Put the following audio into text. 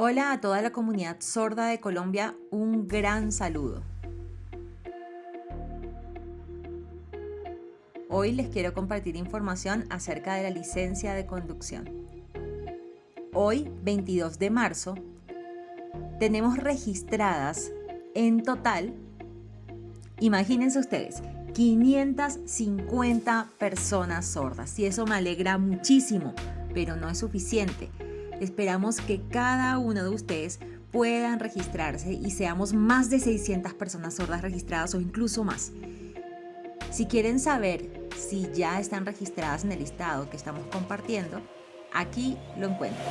Hola a toda la comunidad sorda de Colombia, un gran saludo. Hoy les quiero compartir información acerca de la licencia de conducción. Hoy, 22 de marzo, tenemos registradas en total, imagínense ustedes, 550 personas sordas y eso me alegra muchísimo, pero no es suficiente Esperamos que cada uno de ustedes puedan registrarse y seamos más de 600 personas sordas registradas o incluso más. Si quieren saber si ya están registradas en el listado que estamos compartiendo, aquí lo encuentran.